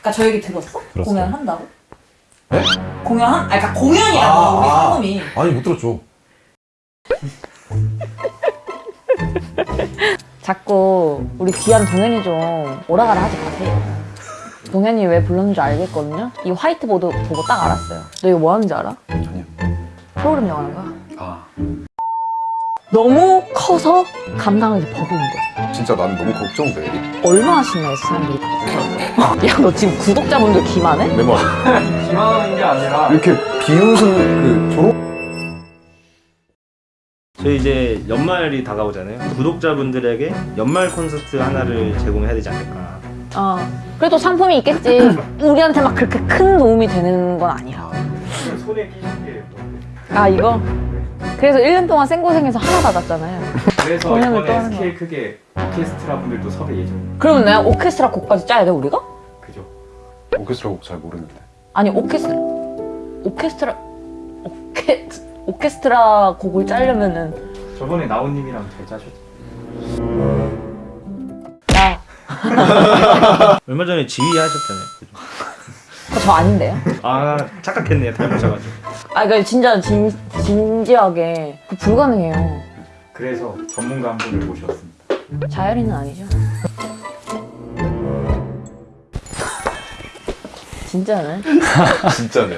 그러니까 저 얘기 들었어? 들었어요. 공연 한다고? 네? 공연 한? 아니 그러니까 공연이라고 우리 상금이 아니 못 들었죠. 자꾸 우리 귀한 동현이 좀 오라가라 하지 마세요. 동현이 왜 불렀는지 알겠거든요? 이 화이트보드 보고 딱 알았어요. 너 이거 뭐 하는지 알아? 아니요. 프로그램 영화는 거야. 아 너무 커서 감당하기 버거운 거야. 진짜 나는 너무 걱정돼. 얼마나 신나했어, 사람들이. 야, 너 지금 구독자분들 기만해? 내 말이. 기만하는 게 아니라 이렇게 비웃음 그 졸업 저희 이제 연말이 다가오잖아요. 구독자분들에게 연말 콘서트 하나를 제공해야 되지 않을까. 어. 그래도 상품이 있겠지. 우리한테 막 그렇게 큰 도움이 되는 건 아니야. 손에 끼신 게 아, 이거? 그래서 1년 동안 생고생해서 하나 받았잖아요. 그래서 이번에 하는 스케일 크게 오케스트라 분들도 섭외 예정 그러면 내가 오케스트라 곡까지 짜야 돼, 우리가? 그죠? 오케스트라 곡 잘 모르는데. 아니, 오케스트라. 오케스트라. 오케, 오케스트라 곡을 짜려면은. 저번에 나온님이랑 잘 짜셨죠? 야, 얼마 전에 지휘하셨잖아요. 그거 저 아닌데요? 아 착각했네요. 닮으셔가지고. 아, 그러니까 진짜 진, 진지하게. 그 불가능해요. 그래서 전문가 한 분을 모셨습니다 자열이는 아니죠? 진짜네? 진짜네.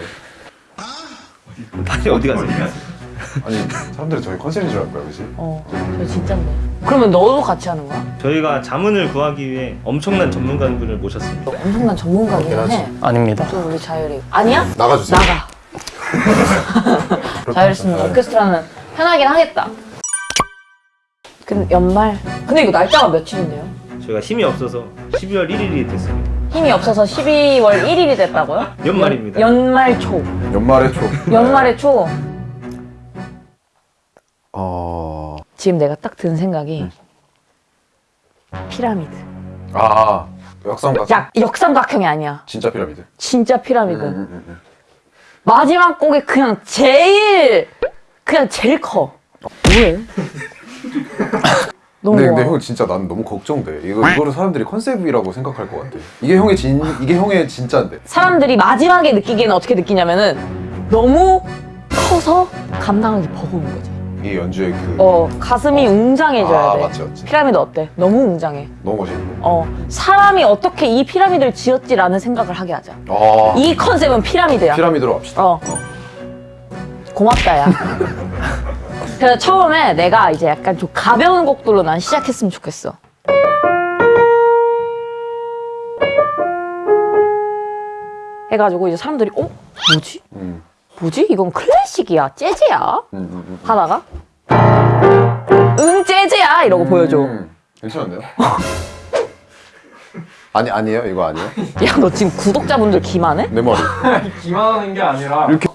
빨리 어디 가세요? 아니 사람들이 저희 컨셉인 줄알 거야, 그지? 어, 저 진짠데. 그러면 너도 같이 하는 거야? 저희가 자문을 구하기 위해 엄청난 전문가분을 모셨습니다. 엄청난 전문가긴 해. 아닙니다. 또 우리 자열이. 아니야? 나가주세요. 나가. 자열이 있으면 오케스트라는 편하긴 하겠다. 근데 연말. 근데 이거 날짜가 며칠인데요? 저희가 힘이 없어서 12월 1일이 됐습니다. 힘이 없어서 12월 1일이 됐다고요? 연말입니다. 연말 초. 연말에 초. 연말의 초. 어. 지금 내가 딱 든 생각이 피라미드. 아 역삼각. 야, 역삼각형이 아니야. 진짜 피라미드. 진짜 피라미드. 음, 음, 음. 마지막 곡이 그냥 제일 그냥 제일 커. 왜? 너무 근데 근데. 형 진짜 나는 너무 걱정돼. 이거 이거를 사람들이 컨셉이라고 생각할 것 같아. 이게 형의 진 이게 형의 진짜인데. 사람들이 마지막에 느끼기에는 어떻게 느끼냐면은 너무 커서 감당하기 버거운 거지. 이게 연주의 그 어 가슴이 웅장해져야 아, 돼. 맞지, 맞지. 피라미드 어때? 너무 웅장해. 너무 멋있는데. 어 사람이 어떻게 이 피라미드를 지었지라는 생각을 하게 하자. 아 이 컨셉은 피라미드야. 피라미드로 합시다. 어. 고맙다, 야. 그래서 처음에 내가 이제 약간 좀 가벼운 곡들로 난 시작했으면 좋겠어. 해가지고 이제 사람들이, 어? 뭐지? 음, 뭐지? 이건 클래식이야? 재즈야? 음, 음, 음. 하다가, 응, 재즈야! 이러고 보여줘. 음, 괜찮은데요? 아니 아니에요 이거 아니에요? 야, 너 지금 구독자분들 기만해? 내 머리. 기만하는 게 아니라 이렇게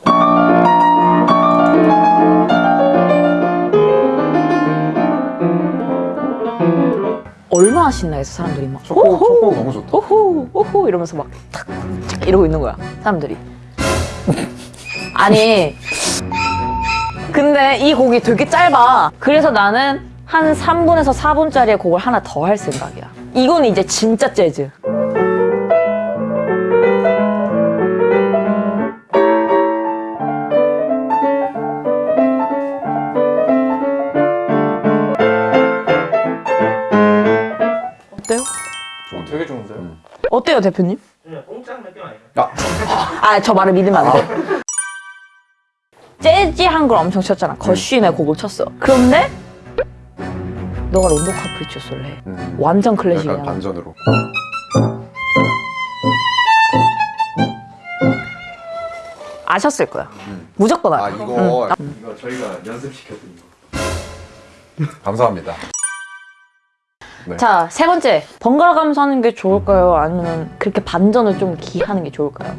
얼마나 신나해서 사람들이 막, 첫곡 첫곡 너무 좋다. 오호 오호 이러면서 막 탁, 탁 이러고 있는 거야 사람들이 아니 근데 이 곡이 되게 짧아 그래서 나는 한 3분에서 4분짜리의 곡을 하나 더 할 생각이야 이건 이제 진짜 재즈 어때요? 되게 좋은데요? 어때요 대표님? 그냥 공짜는 느낌 아니에요? 아 저 말을 믿으면 안 돼. 재즈한 걸 엄청 쳤잖아. 거쉬의 곡을 쳤어. 그런데 너가 론도 카프리치오소를 해. 음, 완전 약간 클래식이야. 반전으로. 아셨을 거야. 무조건 알아. 아 이거 이거 저희가 연습시켜드린 거 감사합니다. 자, 세 번째. 번갈아 가면서 하는 게 좋을까요? 아니면 그렇게 반전을 좀 기하는 게 좋을까요?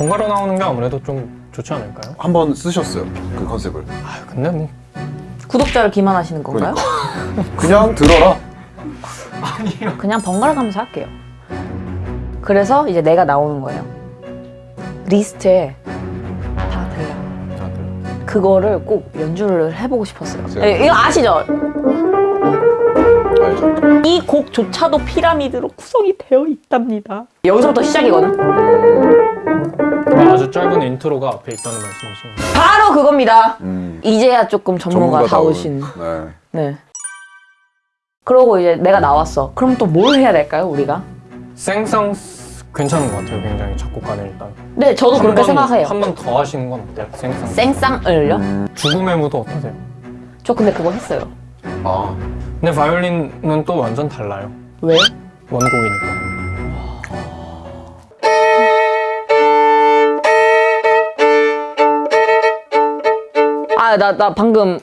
번갈아 나오는 게 아무래도 좀 좋지 않을까요? 한 번 쓰셨어요 그 컨셉을. 아 근데 뭐 구독자를 기만하시는 건가요? 그냥 들어라. 그냥 번갈아 가면서 할게요. 그래서 이제 내가 나오는 거예요. 리스트에 다 들려. 다들. 그거를 꼭 연주를 해보고 싶었어요. 제가- 예, 이거 아시죠? 아 알죠. 이 곡조차도 피라미드로 구성이 되어 있답니다. 여기서부터 시작이거든. 아주 짧은 인트로가 앞에 있다는 말씀이신 거예요. 바로 그겁니다. 음. 이제야 조금 전문가다우신. 네. 네. 그러고 이제 내가 나왔어. 그럼 또 뭘 해야 될까요, 우리가? 생상 괜찮은 것 같아요. 굉장히 작곡가는 일단. 네, 저도 그렇게 생각해요. 한 번 더 하시는 건 어때요? 생상. 생쌍을요? 음. 죽음의 무도 어떠세요? 저 근데 그거 했어요. 아, 근데 바이올린은 또 완전 달라요. 왜? 원곡이니까. 아, 나, 나 방금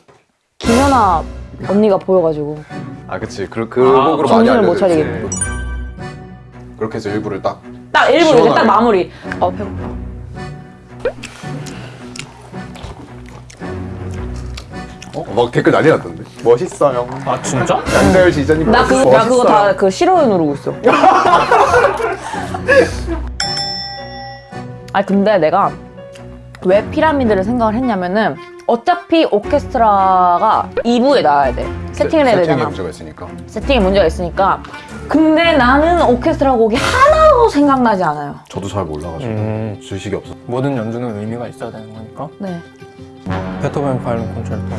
김연아 언니가 보여가지고. 아 그치. 그, 그 곡으로 많이 정신을 못 알려져. 차리겠네. 그렇게 해서 일부를 딱. 딱 일부러 이제 딱 시원하게. 마무리. 아, 배고파. 어? 막 댓글 난리 났던데. 멋있어요. 아 진짜? 양자열 지자님 나, 그, 나 그거 다 그 싫어요 누르고 있어. 아니 근데 내가 왜 피라미드를 생각을 했냐면은 어차피 오케스트라가 2부에 나와야 돼. 세팅을 해야 세팅에 되잖아. 문제가 있으니까. 세팅에 문제가 있으니까. 근데 나는 오케스트라 곡이 하나도 생각나지 않아요. 저도 잘 몰라가지고 음, 주식이 없어. 모든 연주는 의미가 있어야 되는 거니까. 네. 베토벤 바이올린 콘체르토.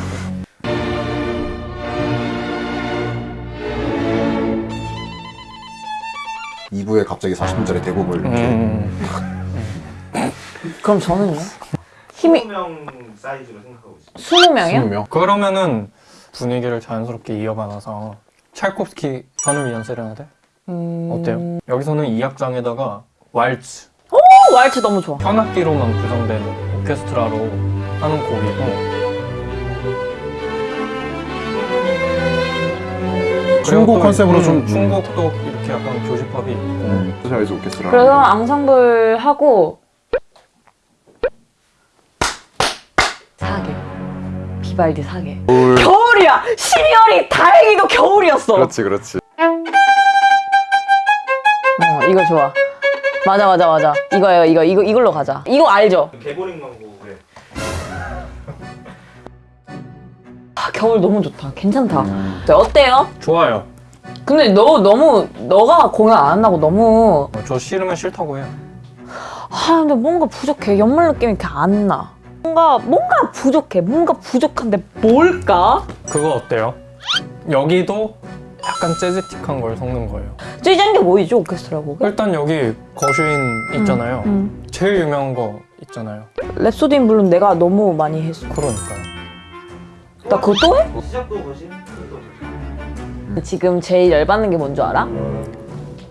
이 2부에 갑자기 40분짜리 대곡을 이렇게 음, 그럼 저는요? 힘이 20명 사이즈로 생각하고 있어요. 20명이요? 20명. 그러면은 분위기를 자연스럽게 이어가놔서 찰콥스키 현을 위한 세레나데 음... 어때요? 여기서는 이 악장에다가 왈츠 어, 왈츠 너무 좋아. 현악기로만 구성된 오케스트라로 하는 곡이고 중국 또 컨셉으로 음, 좀- 중국도 이렇게 약간 교집합이 있고 음. 그래서 앙상블 하고 비발디 사계 올. 겨울이야! 12월이 다행히도 겨울이었어. 그렇지 그렇지. 어, 이거 좋아. 맞아 맞아 맞아. 이거예요 이거. 이거 이걸로 가자. 이거 알죠? 개보링 광고에 아, 겨울 너무 좋다. 괜찮다. 음. 네, 어때요? 좋아요. 근데 너 너무 너가 공연 안 한다고 너무. 어, 저 싫으면 싫다고 해요. 아 근데 뭔가 부족해. 연말 느낌이 이렇게 안나 뭔가 뭔가 부족해 뭔가 부족한데 뭘까 그거 어때요? 여기도 약간 재즈틱한 걸 섞는 거예요 찌잔 게 뭐이죠 오케스트라 곡에? 일단 여기 거슈인 있잖아요 음. 제일 유명한 거 있잖아요 Rhapsody in Blue 내가 너무 많이 했어 그러니까요 나 그거 또 해? 시작도 거슈인 끝도 거슈인. 지금 제일 열받는 게뭔줄 알아?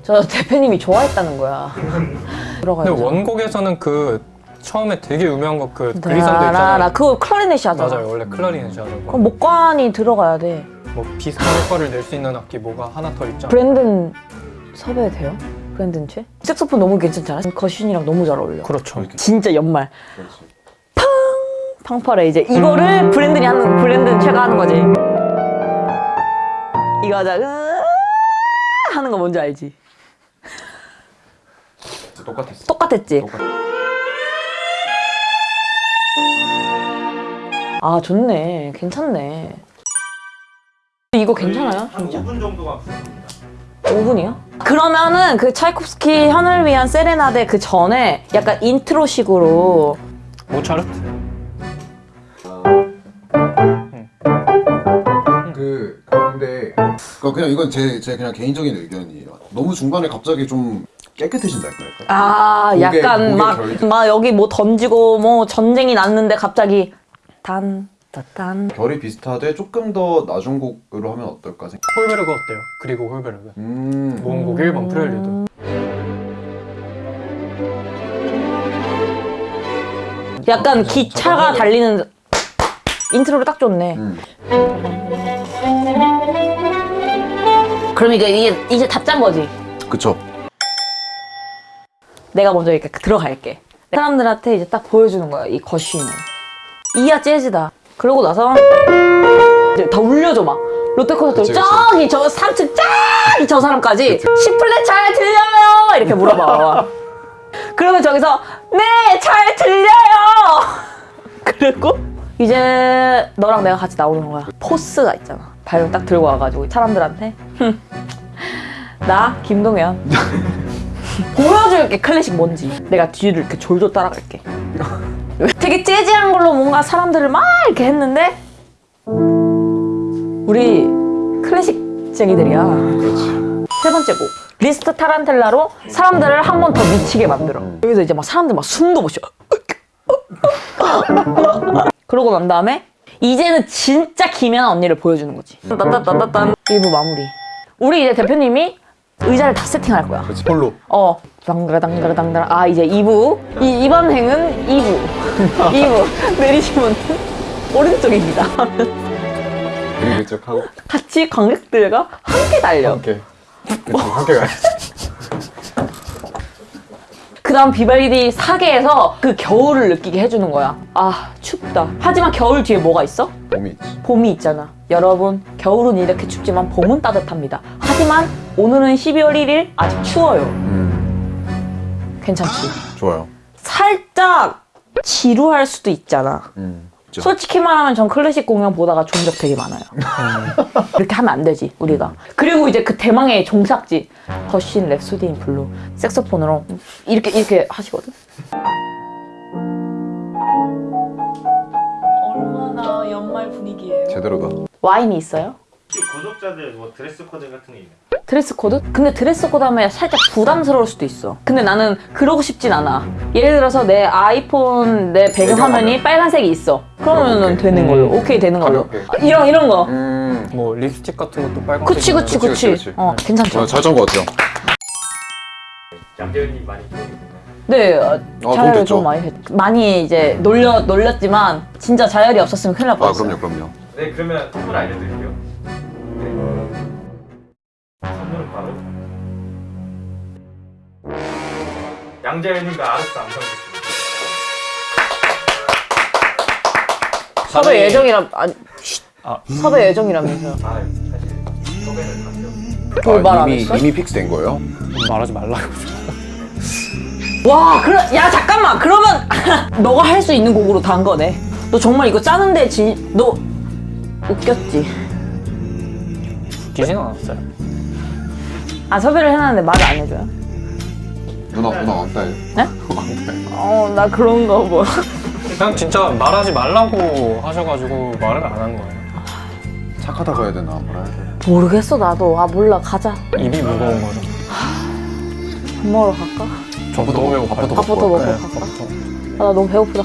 저 대표님이 좋아했다는 거야 들어가요 근데 원곡에서는 그 처음에 되게 유명한 거 그 글리산도 있잖아요. 그거 클라리넷이 하잖아. 맞아요. 원래 클라리넷이 하던 그럼 목관이 들어가야 돼. 거뭐 비슷한 효과를 낼 수 있는 악기 뭐가 하나 더 있잖아. 브랜든 섭외 돼요? 브랜든 최? 색소폰 너무 괜찮잖아. 거신이랑 너무 잘 어울려. 그렇죠. 진짜 연말. 그렇지. 팡팔에 이제 이거를 음. 브랜든이 하는 브랜든 최가 하는 거지. 이거 하자 하는 거 뭔지 알지? 똑같았어. 똑같았지? 똑같- 아 좋네 괜찮네 이거 괜찮아요? 한 5분 정도가 부족합니다. 5분이요? 그러면은 그 차이콥스키 현을 위한 세레나데 그 전에 약간 인트로식으로 모차르트 그 근데 그 그냥 이건 제, 제 그냥 개인적인 의견이에요. 너무 중간에 갑자기 좀 깨끗해진달까요? 아 고개- 약간 고개 막, 결- 막 여기 뭐 던지고 뭐 전쟁이 났는데 갑자기 단 따단 결이 비슷하되 조금 더 낮은 곡으로 하면 어떨까 생각. 홀베르그 어때요? 그리고 홀베르그 음. 모음곡 1번 프렐류드 약간 기차가 달리는 인트로를 딱 좋네 음. 그럼 이게 이게 이제 다 짠 거지 그쵸. 내가 먼저 이렇게 들어갈게. 사람들한테 이제 딱 보여주는 거야 이 거쉬는. 이야 재즈다. 그러고 나서 이제 다 울려줘 막. 롯데콘서트. 저기 저 3층 저기 저 사람까지 시플렛 잘 들려요! 이렇게 물어봐. 그러면 저기서 네 잘 들려요! 그리고 이제 너랑 내가 같이 나오는 거야. 포스가 있잖아. 발을 딱 들고 와가지고 사람들한테 "흠, 나 김동현 보여줄게 클래식 뭔지. 내가 뒤를 이렇게 졸졸 따라갈게. 되게 재즈한 걸로 뭔가 사람들을 막 이렇게 했는데 우리 클래식쟁이들이야. 세 번째 곡 리스트 타란텔라로 사람들을 한 번 더 미치게 만들어. 여기서 이제 막 사람들 막 숨도 못 쉬어. 그러고 난 다음에 이제는 진짜 김연아 언니를 보여주는 거지. 따따따따딴 1부 마무리. 우리 이제 대표님이 의자를 다 세팅할 거야. 홀로. 어. 당가라당가라당가라. 아 이제 2부. 이, 이번 행은 2부. 2부. 내리시면 오른쪽입니다. 그리고 쪽 하고. 같이 관객들과 함께 달려. 함께. 그치, 함께 가야지. 그 다음 비발디 사계에서 그 겨울을 느끼게 해주는 거야. 아, 춥다. 하지만 겨울 뒤에 뭐가 있어? 봄이 있지. 봄이 있잖아. 여러분, 겨울은 이렇게 춥지만 봄은 따뜻합니다. 하지만 오늘은 12월 1일 아직 추워요. 음, 괜찮지? 좋아요. 살짝 지루할 수도 있잖아. 음. 솔직히 말하면 전 클래식 공연 보다가 존 적 되게 많아요. 이렇게 하면 안 되지, 우리가. 그리고 이제 그 대망의 종착지. 거슈윈 Rhapsody in Blue. 색소폰으로 이렇게, 이렇게 하시거든. 얼마나 연말 분위기예요. 제대로다. 와인이 있어요? 구독자들 뭐 드레스 코드 같은 게 있나요? 드레스 코드? 근데 드레스 코드 하면 살짝 부담스러울 수도 있어. 근데 나는 그러고 싶진 않아. 예를 들어서 내 아이폰 내 배경화면이 배경화면. 빨간색이 있어. 그러면은 오케이. 되는 걸로. 오케이 되는 걸로. 가볍게. 아, 이런 이런 거. 음. 뭐 립스틱 같은 것도 빨간색. 그치 그치 그치, 그치. 그치. 어 괜찮죠. 잘짠거 같아요. 양재현님 많이. 네, 어, 돈 자열을 됐죠. 좀 많이 했, 많이 이제 놀려 놀렸지만 진짜 자열이 없었으면 큰일 날 아, 뻔했어요. 그럼요, 그럼요. 네 그러면 선물 알려드릴게요. 네. 선물은 바로 양재현님과 아르스 안성기입니다. 섭외 예정이라 아니 아. 섭외 예정이라면서요. 아 사실 섭외를. 돌발 안 아, 이미, 했어? 이미 픽스된 거예요? 말하지 말라고. 와, 그래, 야 잠깐만. 그러면 너가 할 수 있는 곡으로 단 거네. 너 정말 이거 짜는데 진, 너 웃겼지. 웃기진 않았어요. 아 섭외를 해놨는데 말을 안 해줘요? 누나, 누나 왕따예요. 네? 어, 나 그런 거 뭐. 그냥 진짜 말하지 말라고 하셔가지고 말을 안 한 거예요. 착하다고 해야 되나, 뭐라 해야 되나. 모르겠어 나도. 아 몰라 가자. 입이 무거운 거죠. 밥 먹으러 갈까? 저 너무 배고파요. 밥부터 밥부터 먹고 네. 갈까? 아, 나 너무 배고프다.